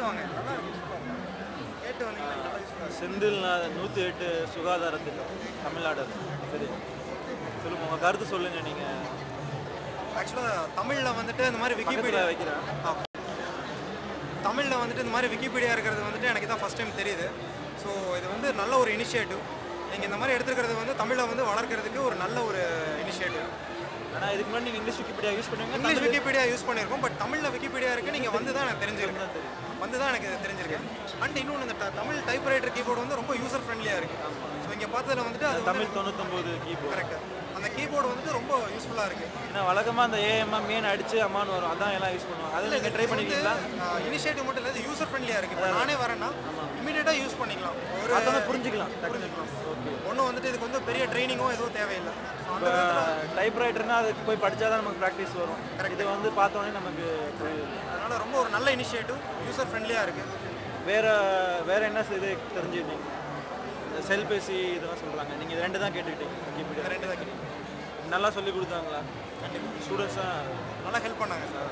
கேட்டு வாங்க நல்லா இருக்கு கேட்டு வந்தீங்கன்னா நல்லா யூஸ்ஃபுல்லாக இருக்கும் செந்தில் நூற்றி எட்டு சுகாதார திட்டம் தமிழ்நாடு. சரி. சொல்லுங்க உங்கள் கருத்து சொல்லுங்கள் நீங்கள் ஆக்சுவலாக தமிழில் வந்துட்டு இந்த மாதிரி விக்கிபீடியா வைக்கிறேன். தமிழில் வந்துட்டு இந்த மாதிரி விக்கிபீடியா இருக்கிறது வந்துட்டு எனக்கு தான் ஃபஸ்ட் டைம் தெரியுது. ஸோ இது வந்து நல்ல ஒரு இனிஷியேட்டிவ் நீங்கள் இந்த மாதிரி எடுத்துக்கிறது வந்து தமிழை வந்து வளர்க்கறதுக்கு ஒரு நல்ல ஒரு இனிஷியேட்டிவ் ஆனால் இதுக்கு முன்னாடி நீங்கள் இங்கிலீஷ் விக்கிபீடியா யூஸ் பண்ணுவீங்க இங்கிலீஷ் விக்கிபீடியா யூஸ் பண்ணியிருக்கோம் பட் தமிழில் விக்கிபீடியா இருக்குது நீங்கள் வந்து தான் எனக்கு தெரிஞ்சிருக்கு. வந்து தான் எனக்கு தெரிஞ்சிருக்கு. அண்ட் இன்னொன்று இந்த தமிழ் டைப்ரைட்டர் கீபோர்டு வந்து ரொம்ப யூசர் ஃப்ரெண்ட்லியாக இருக்குது ஸோ இங்கே பார்த்ததுல வந்துட்டு அது தமிழ் தொண்ணூத்தொம்பது கீபோர்டு கரெக்ட் அந்த கீபோர்டு வந்துட்டு ரொம்ப யூஸ்ஃபுல்லாக இருக்குது ஏன்னா வழக்கமாக அந்த ஏஎம்எம் மீன் அடிச்சு அம்மான்னு வரும். அதான் எல்லாம் யூஸ் பண்ணுவாங்க. அதில் நீங்கள் ட்ரை பண்ணிருக்கீங்களா? இனிஷியேட்டிவ் மட்டும் இல்லை யூசர் ஃப்ரெண்ட்லியாக இருக்குது இப்போ நானே வரேன்னா இமீடியட்டாக யூஸ் பண்ணிக்கலாம். ஒரு பார்த்தோன்னா புரிஞ்சுக்கலாம் புரிஞ்சுக்கலாம். ஓகே ஒன்றும் வந்துட்டு இதுக்கு வந்து பெரிய ட்ரைனிங்கும் எதுவும் தேவையில்லை. டைப்ரைட்டர்னா அதுக்கு போய் படித்தா தான் நமக்கு ப்ராக்டிஸ் வரும். இது வந்து பார்த்தோன்னே நமக்கு அதனால நல்ல இனிஷியேட்டிவ் யூசர் ஃப்ரெண்ட்லியாக இருக்குது வேற வேற என்ன இது தெரிஞ்சுக்கிட்டீங்க? இந்த செல்பேசி இதெல்லாம் சொல்கிறாங்க நீங்கள் இது ரெண்டு தான் கேட்டுக்கிட்டீங்க ரெண்டு தான் கிடைக்கும் நல்லா சொல்லி கொடுத்தாங்களா? கண்டிப்பாக ஸ்டூடெண்ட்ஸாக நல்லா ஹெல்ப் பண்ணாங்க சார்